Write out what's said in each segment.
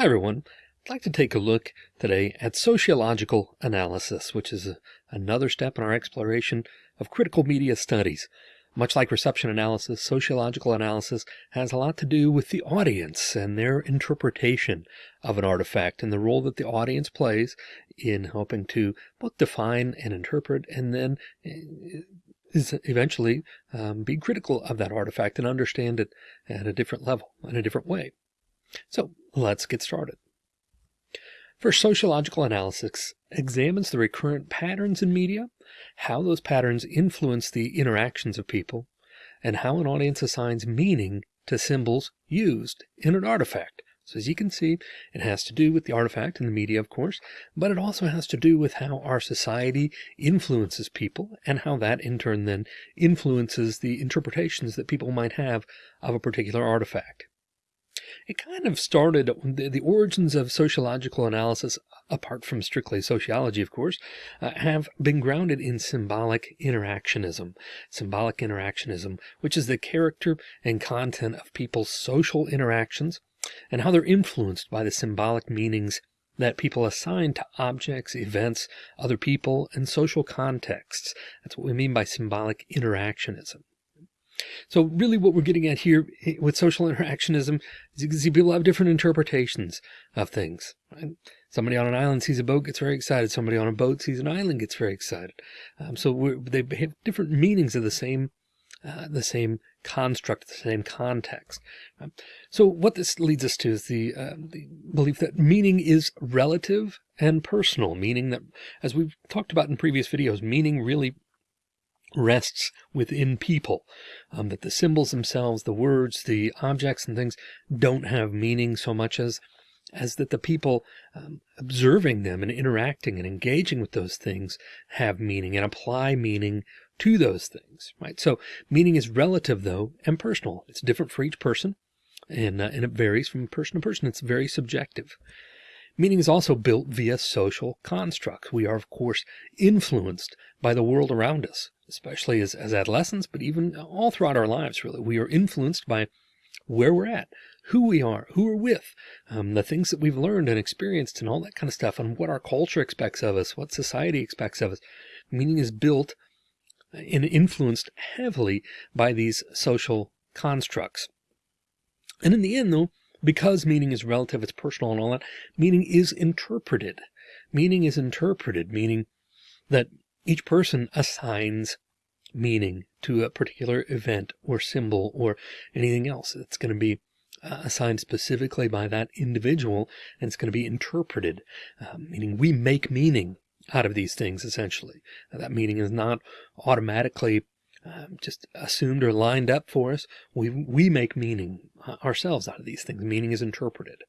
Hi everyone. I'd like to take a look today at sociological analysis, which is a, another step in our exploration of critical media studies. Much like reception analysis, sociological analysis has a lot to do with the audience and their interpretation of an artifact and the role that the audience plays in helping to both define and interpret and then eh, is eventually um, be critical of that artifact and understand it at a different level in a different way. So let's get started. First, sociological analysis examines the recurrent patterns in media, how those patterns influence the interactions of people, and how an audience assigns meaning to symbols used in an artifact. So as you can see, it has to do with the artifact and the media, of course, but it also has to do with how our society influences people and how that in turn then influences the interpretations that people might have of a particular artifact. It kind of started the, the origins of sociological analysis, apart from strictly sociology, of course, uh, have been grounded in symbolic interactionism. Symbolic interactionism, which is the character and content of people's social interactions and how they're influenced by the symbolic meanings that people assign to objects, events, other people, and social contexts. That's what we mean by symbolic interactionism. So really what we're getting at here with social interactionism is you can see people have different interpretations of things. Right? Somebody on an island sees a boat, gets very excited. Somebody on a boat sees an island, gets very excited. Um, so they have different meanings of the same, uh, the same construct, the same context. Um, so what this leads us to is the, uh, the belief that meaning is relative and personal, meaning that, as we've talked about in previous videos, meaning really rests within people, um, that the symbols themselves, the words, the objects and things don't have meaning so much as as that the people um, observing them and interacting and engaging with those things have meaning and apply meaning to those things, right? So meaning is relative though and personal. It's different for each person and, uh, and it varies from person to person. It's very subjective. Meaning is also built via social constructs. We are, of course, influenced by the world around us especially as, as adolescents, but even all throughout our lives, really. We are influenced by where we're at, who we are, who we're with, um, the things that we've learned and experienced and all that kind of stuff, and what our culture expects of us, what society expects of us. Meaning is built and influenced heavily by these social constructs. And in the end, though, because meaning is relative, it's personal and all that, meaning is interpreted. Meaning is interpreted, meaning that each person assigns meaning to a particular event or symbol or anything else. That's going to be uh, assigned specifically by that individual and it's going to be interpreted uh, meaning we make meaning out of these things essentially. That meaning is not automatically um, just assumed or lined up for us. We we make meaning uh, ourselves out of these things. Meaning is interpreted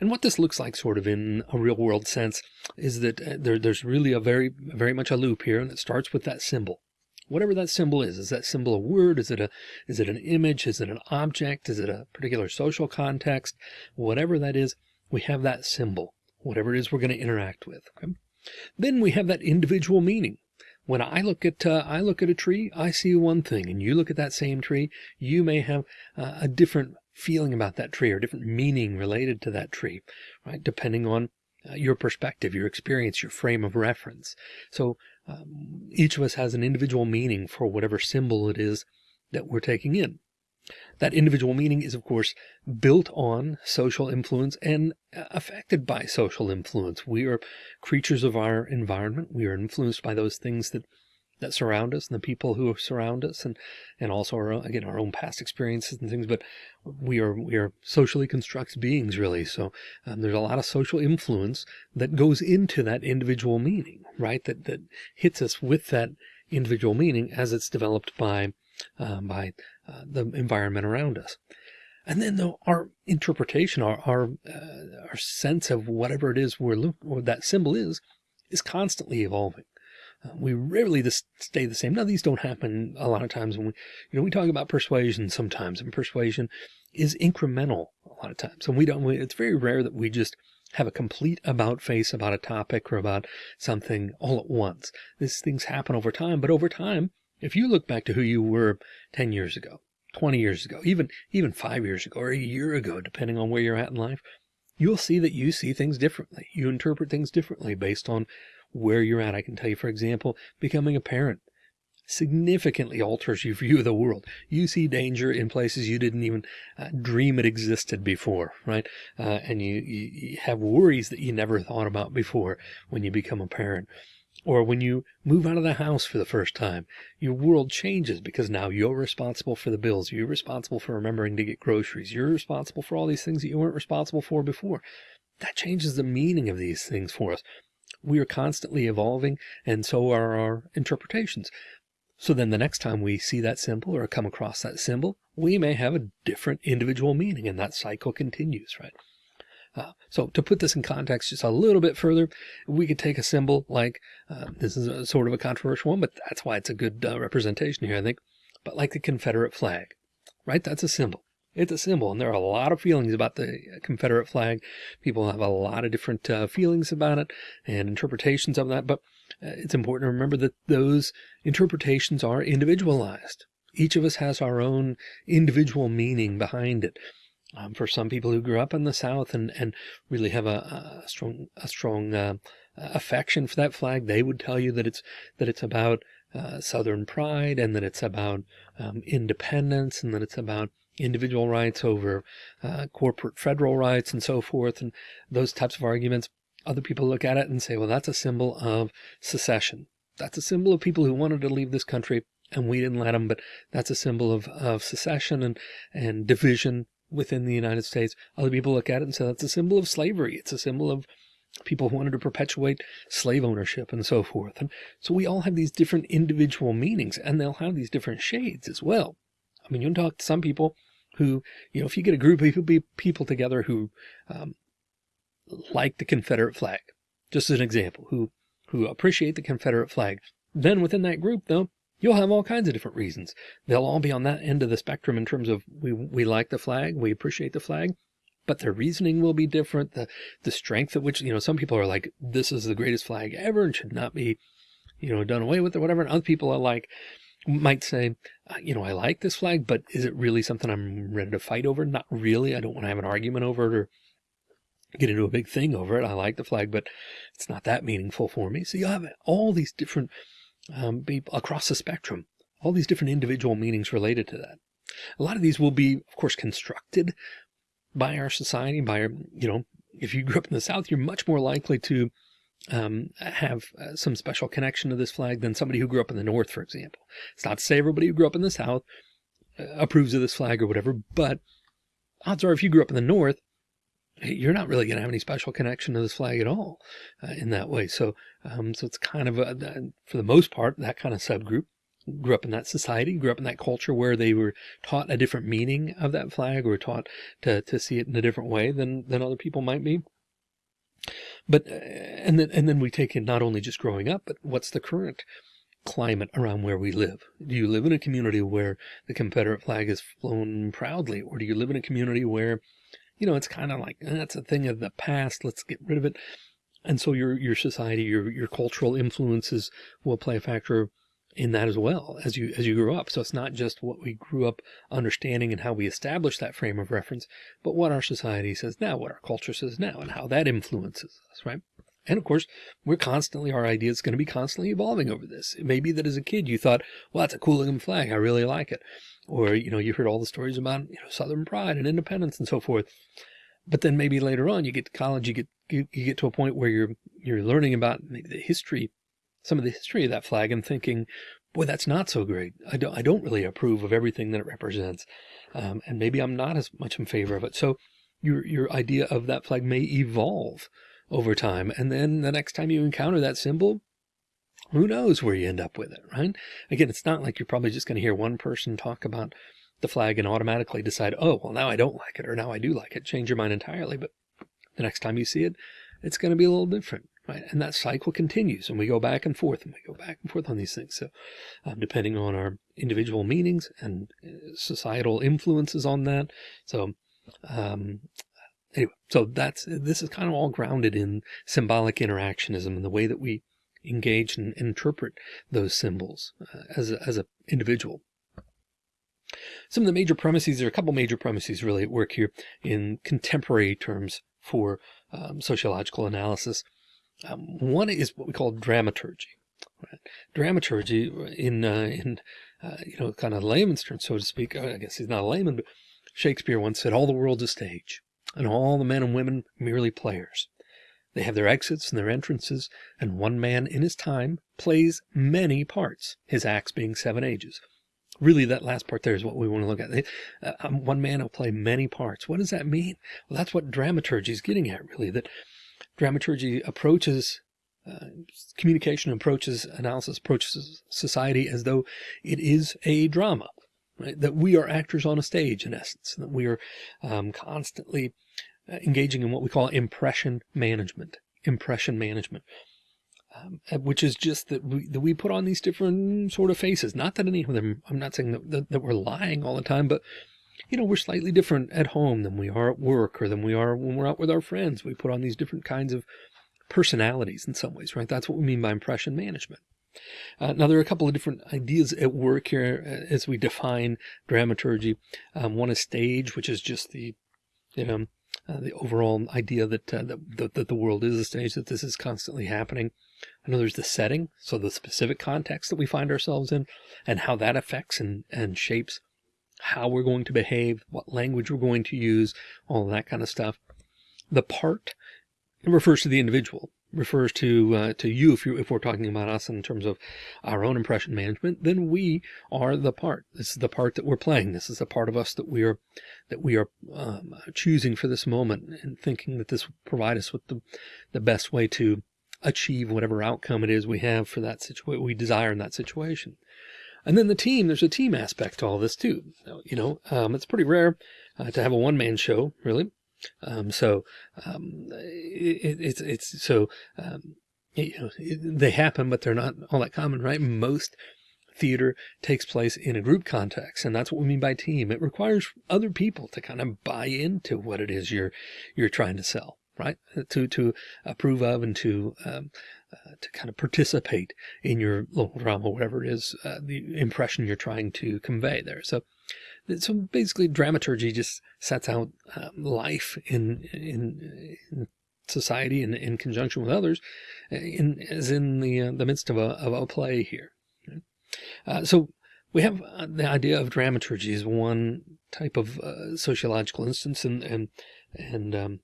and what this looks like sort of in a real world sense is that uh, there, there's really a very, very much a loop here and it starts with that symbol. Whatever that symbol is, is that symbol a word? Is it a, is it an image? Is it an object? Is it a particular social context? Whatever that is, we have that symbol, whatever it is we're going to interact with. Okay? Then we have that individual meaning. When I look at uh, I look at a tree, I see one thing, and you look at that same tree, you may have uh, a different feeling about that tree or different meaning related to that tree, right? Depending on uh, your perspective, your experience, your frame of reference. So um, each of us has an individual meaning for whatever symbol it is that we're taking in. That individual meaning is, of course, built on social influence and uh, affected by social influence. We are creatures of our environment. We are influenced by those things that that surround us and the people who surround us and and also our own, again our own past experiences and things but we are we are socially constructed beings really. So um, there's a lot of social influence that goes into that individual meaning right? That that hits us with that individual meaning as it's developed by um, by uh, the environment around us. And then though our interpretation our our, uh, our sense of whatever it is we're looking or that symbol is is constantly evolving we rarely just stay the same. Now, these don't happen a lot of times when we, you know, we talk about persuasion sometimes, and persuasion is incremental a lot of times. And we don't, we, it's very rare that we just have a complete about face about a topic or about something all at once. These things happen over time, but over time, if you look back to who you were 10 years ago, 20 years ago, even, even five years ago or a year ago, depending on where you're at in life, you'll see that you see things differently. You interpret things differently based on where you're at. I can tell you, for example, becoming a parent significantly alters your view of the world. You see danger in places you didn't even uh, dream it existed before, right? Uh, and you, you, you have worries that you never thought about before when you become a parent. Or when you move out of the house for the first time, your world changes because now you're responsible for the bills. You're responsible for remembering to get groceries. You're responsible for all these things that you weren't responsible for before. That changes the meaning of these things for us. We are constantly evolving and so are our interpretations. So then the next time we see that symbol or come across that symbol, we may have a different individual meaning and that cycle continues, right? Uh, so to put this in context just a little bit further, we could take a symbol like, uh, this is a, sort of a controversial one, but that's why it's a good uh, representation here, I think, but like the Confederate flag, right? That's a symbol. It's a symbol, and there are a lot of feelings about the Confederate flag. People have a lot of different uh, feelings about it and interpretations of that, but uh, it's important to remember that those interpretations are individualized. Each of us has our own individual meaning behind it. Um, for some people who grew up in the South and, and really have a, a strong, a strong uh, affection for that flag, they would tell you that it's, that it's about uh, Southern pride and that it's about um, independence and that it's about individual rights over uh, corporate federal rights and so forth and those types of arguments. Other people look at it and say, well, that's a symbol of secession. That's a symbol of people who wanted to leave this country and we didn't let them, but that's a symbol of, of secession and, and division within the United States. Other people look at it and say that's a symbol of slavery. It's a symbol of people who wanted to perpetuate slave ownership and so forth. And so we all have these different individual meanings and they'll have these different shades as well. I mean, you'll talk to some people who, you know, if you get a group of people together who um, like the Confederate flag, just as an example, who, who appreciate the Confederate flag, then within that group, though, you'll have all kinds of different reasons. They'll all be on that end of the spectrum in terms of we, we like the flag, we appreciate the flag, but their reasoning will be different. The, the strength at which, you know, some people are like, this is the greatest flag ever and should not be, you know, done away with or whatever. And other people are like, might say, uh, you know, I like this flag, but is it really something I'm ready to fight over? Not really. I don't want to have an argument over it or get into a big thing over it. I like the flag, but it's not that meaningful for me. So you have all these different um, across the spectrum, all these different individual meanings related to that. A lot of these will be, of course, constructed by our society, by our, you know, if you grew up in the South, you're much more likely to um, have uh, some special connection to this flag than somebody who grew up in the North, for example. It's not to say everybody who grew up in the South uh, approves of this flag or whatever, but odds are if you grew up in the North, you're not really going to have any special connection to this flag at all uh, in that way. So, um, so it's kind of a, for the most part, that kind of subgroup grew up in that society, grew up in that culture where they were taught a different meaning of that flag or taught to, to see it in a different way than, than other people might be. But, uh, and then, and then we take in not only just growing up, but what's the current climate around where we live? Do you live in a community where the Confederate flag is flown proudly? Or do you live in a community where you know, it's kind of like, eh, that's a thing of the past. Let's get rid of it. And so your, your society, your, your cultural influences will play a factor in that as well as you, as you grow up. So it's not just what we grew up understanding and how we establish that frame of reference, but what our society says now, what our culture says now, and how that influences us, right? And of course, we're constantly, our idea is going to be constantly evolving over this. It may be that as a kid, you thought, well, that's a cool looking flag. I really like it. Or, you know, you heard all the stories about, you know, Southern pride and independence and so forth. But then maybe later on you get to college, you get, you, you get to a point where you're, you're learning about maybe the history, some of the history of that flag and thinking, boy, that's not so great. I don't, I don't really approve of everything that it represents. Um, and maybe I'm not as much in favor of it. So your, your idea of that flag may evolve over time. And then the next time you encounter that symbol, who knows where you end up with it, right? Again, it's not like you're probably just going to hear one person talk about the flag and automatically decide, oh, well, now I don't like it, or now I do like it, change your mind entirely. But the next time you see it, it's going to be a little different, right? And that cycle continues and we go back and forth and we go back and forth on these things. So um, depending on our individual meanings and uh, societal influences on that. So um, anyway, so that's, this is kind of all grounded in symbolic interactionism and the way that we engage and interpret those symbols uh, as a, as an individual. Some of the major premises, there are a couple major premises really at work here in contemporary terms for um, sociological analysis. Um, one is what we call dramaturgy. Right? Dramaturgy in uh, in uh, you know kind of layman's terms, so to speak. I guess he's not a layman, but Shakespeare once said, "All the world's a stage, and all the men and women merely players." They have their exits and their entrances, and one man in his time plays many parts, his acts being seven ages. Really, that last part there is what we want to look at. Uh, um, one man will play many parts. What does that mean? Well, that's what dramaturgy is getting at, really, that dramaturgy approaches uh, communication approaches analysis approaches society as though it is a drama right that we are actors on a stage in essence that we are um, constantly uh, engaging in what we call impression management, impression management, um, which is just that we, that we put on these different sort of faces. Not that any of them, I'm not saying that, that, that we're lying all the time, but you know, we're slightly different at home than we are at work or than we are when we're out with our friends. We put on these different kinds of personalities in some ways, right? That's what we mean by impression management. Uh, now, there are a couple of different ideas at work here uh, as we define dramaturgy. Um, one is stage, which is just the, you know, uh, the overall idea that, uh, that, that the world is a stage, that this is constantly happening. I know there's the setting, so the specific context that we find ourselves in and how that affects and, and shapes how we're going to behave, what language we're going to use, all that kind of stuff. The part refers to the individual refers to uh, to you if you if we're talking about us in terms of our own impression management then we are the part. This is the part that we're playing. This is the part of us that we are that we are um, choosing for this moment and thinking that this will provide us with the the best way to achieve whatever outcome it is we have for that situation we desire in that situation and then the team there's a team aspect to all this too you know um, it's pretty rare uh, to have a one-man show really um, so um, it, it's it's so um, you know they happen, but they're not all that common, right? Most theater takes place in a group context, and that's what we mean by team. It requires other people to kind of buy into what it is you're you're trying to sell, right? To to approve of and to um, uh, to kind of participate in your local drama, whatever it is, uh, the impression you're trying to convey there. So so basically dramaturgy just sets out um, life in, in, in society and in conjunction with others uh, in as in the uh, the midst of a, of a play here uh, so we have uh, the idea of dramaturgy as one type of uh, sociological instance and and and um,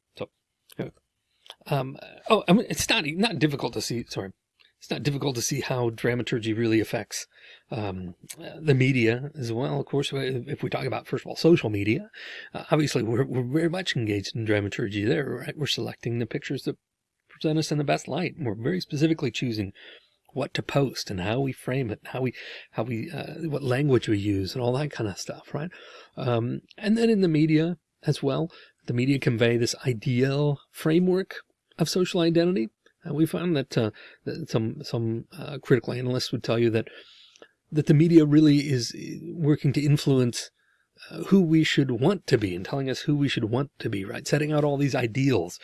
um, oh I mean, it's not not difficult to see sorry it's not difficult to see how dramaturgy really affects um, the media as well. Of course, if we talk about, first of all, social media, uh, obviously we're, we're very much engaged in dramaturgy there, right? We're selecting the pictures that present us in the best light. We're very specifically choosing what to post and how we frame it, how we, how we, uh, what language we use and all that kind of stuff, right? Um, and then in the media as well, the media convey this ideal framework of social identity and we found that, uh, that some some uh, critical analysts would tell you that that the media really is working to influence uh, who we should want to be and telling us who we should want to be, right? Setting out all these ideals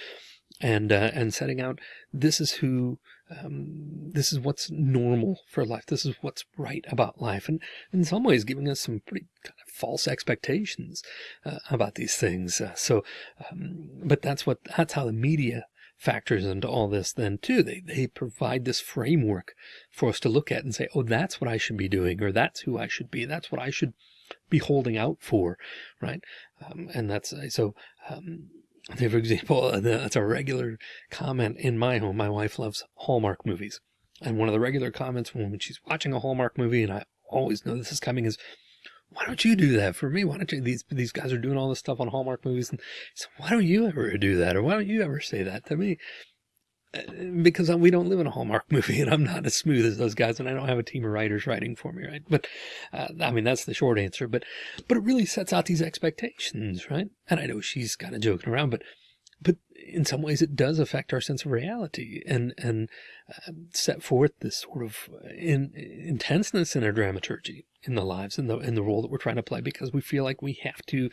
and uh, and setting out this is who um, this is what's normal for life. This is what's right about life, and in some ways, giving us some pretty kind of false expectations uh, about these things. Uh, so, um, but that's what that's how the media factors into all this then too. They, they provide this framework for us to look at and say, oh, that's what I should be doing, or that's who I should be. That's what I should be holding out for. Right. Um, and that's so, um, for example, that's a regular comment in my home. My wife loves Hallmark movies. And one of the regular comments when she's watching a Hallmark movie, and I always know this is coming, is why don't you do that for me? Why don't you, these, these guys are doing all this stuff on Hallmark movies. And so why don't you ever do that? Or why don't you ever say that to me? Uh, because we don't live in a Hallmark movie and I'm not as smooth as those guys and I don't have a team of writers writing for me. Right. But, uh, I mean, that's the short answer, but, but it really sets out these expectations. Right. And I know she's kind of joking around, but, but in some ways it does affect our sense of reality and, and uh, set forth this sort of in, intenseness in our dramaturgy in the lives and the, in the role that we're trying to play because we feel like we have to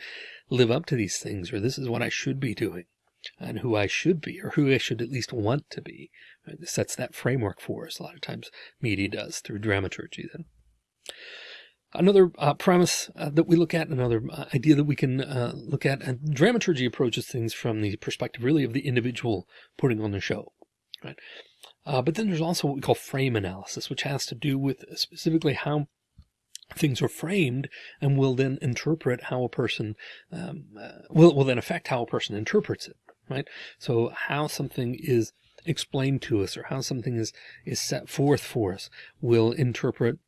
live up to these things or this is what I should be doing and who I should be or who I should at least want to be. Right? Sets that framework for us. A lot of times media does through dramaturgy then. Another uh, premise uh, that we look at, another uh, idea that we can uh, look at, and dramaturgy approaches things from the perspective really of the individual putting on the show, right? Uh, but then there's also what we call frame analysis, which has to do with specifically how things are framed and will then interpret how a person um, uh, will, will then affect how a person interprets it, right? So how something is explained to us or how something is, is set forth for us will interpret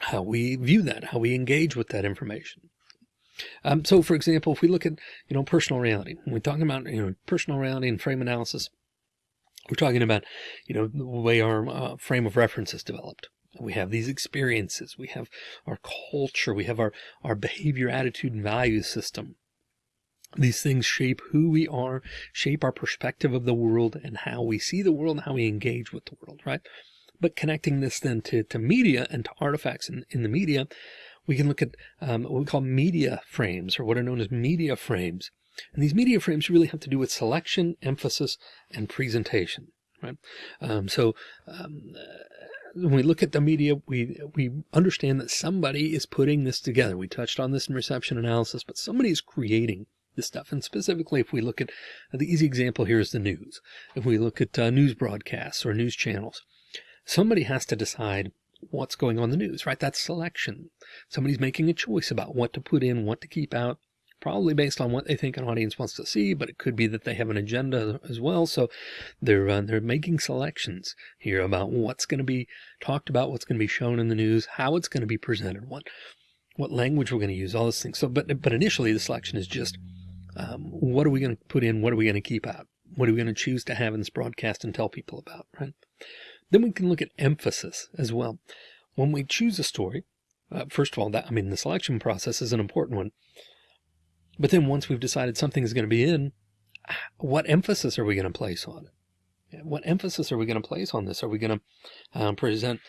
how we view that, how we engage with that information. Um, so for example, if we look at, you know, personal reality, when we're talking about, you know, personal reality and frame analysis, we're talking about, you know, the way our uh, frame of reference is developed. We have these experiences, we have our culture, we have our, our behavior, attitude, and value system. These things shape who we are, shape our perspective of the world and how we see the world and how we engage with the world, right? But connecting this then to, to media and to artifacts in, in the media, we can look at um, what we call media frames or what are known as media frames. And these media frames really have to do with selection, emphasis, and presentation, right? Um, so um, when we look at the media, we we understand that somebody is putting this together. We touched on this in reception analysis, but somebody is creating this stuff. And specifically, if we look at uh, the easy example here is the news. If we look at uh, news broadcasts or news channels, somebody has to decide what's going on the news, right? That's selection. Somebody's making a choice about what to put in, what to keep out, probably based on what they think an audience wants to see, but it could be that they have an agenda as well. So they're uh, they're making selections here about what's going to be talked about, what's going to be shown in the news, how it's going to be presented, what what language we're going to use, all those things. So, but but initially the selection is just um, what are we going to put in, what are we going to keep out, what are we going to choose to have in this broadcast and tell people about, right? Then we can look at emphasis as well. When we choose a story, uh, first of all, that I mean, the selection process is an important one. But then once we've decided something is going to be in, what emphasis are we going to place on it? What emphasis are we going to place on this? Are we going to um, present,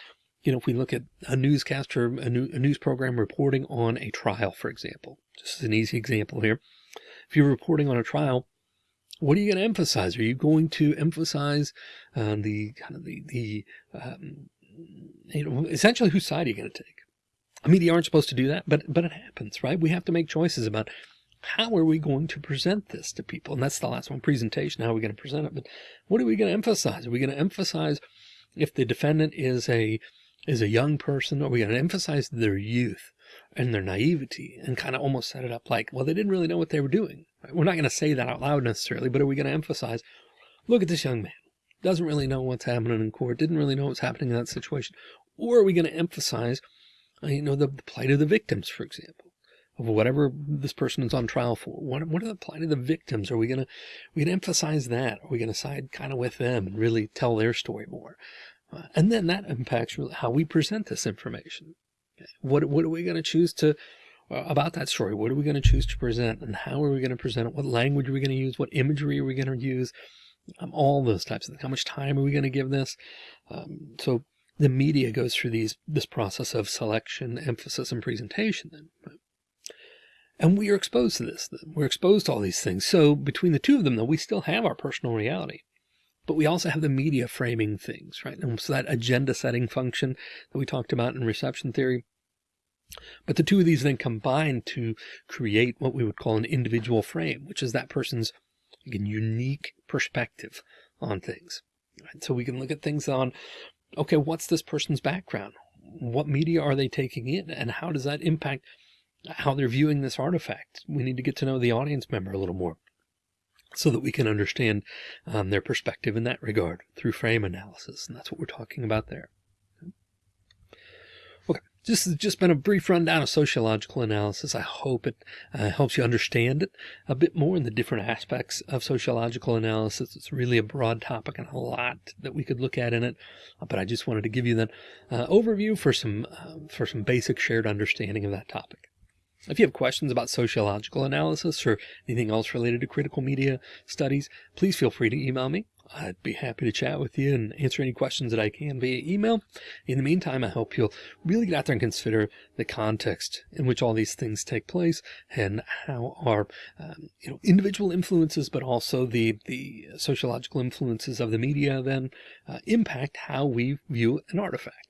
you know, if we look at a newscaster, a, new, a news program reporting on a trial, for example, just an easy example here. If you're reporting on a trial, what are you going to emphasize? Are you going to emphasize uh, the kind of the, the um, you know, essentially whose side are you going to take? I mean, you aren't supposed to do that, but, but it happens, right? We have to make choices about how are we going to present this to people? And that's the last one, presentation. How are we going to present it? But what are we going to emphasize? Are we going to emphasize if the defendant is a, is a young person? Are we going to emphasize their youth and their naivety and kind of almost set it up like, well, they didn't really know what they were doing. We're not going to say that out loud necessarily, but are we going to emphasize, look at this young man, doesn't really know what's happening in court, didn't really know what's happening in that situation. Or are we going to emphasize, uh, you know, the, the plight of the victims, for example, of whatever this person is on trial for? What, what are the plight of the victims? Are we going to, we going to emphasize that? Are we going to side kind of with them and really tell their story more? Uh, and then that impacts really how we present this information. What, what are we going to choose to about that story. What are we going to choose to present and how are we going to present it? What language are we going to use? What imagery are we going to use? Um, all those types of things. How much time are we going to give this? Um, so the media goes through these this process of selection, emphasis, and presentation. Then, and we are exposed to this. We're exposed to all these things. So between the two of them, though, we still have our personal reality but we also have the media framing things, right? And so that agenda setting function that we talked about in reception theory, but the two of these then combine to create what we would call an individual frame, which is that person's again, unique perspective on things. Right? So we can look at things on, okay, what's this person's background? What media are they taking in? And how does that impact how they're viewing this artifact? We need to get to know the audience member a little more so that we can understand um, their perspective in that regard through frame analysis. And that's what we're talking about there. This has just been a brief rundown of sociological analysis. I hope it uh, helps you understand it a bit more in the different aspects of sociological analysis. It's really a broad topic and a lot that we could look at in it. But I just wanted to give you that uh, overview for some uh, for some basic shared understanding of that topic. If you have questions about sociological analysis or anything else related to critical media studies, please feel free to email me. I'd be happy to chat with you and answer any questions that I can via email. In the meantime, I hope you'll really get out there and consider the context in which all these things take place and how our um, you know individual influences, but also the the sociological influences of the media then uh, impact how we view an artifact.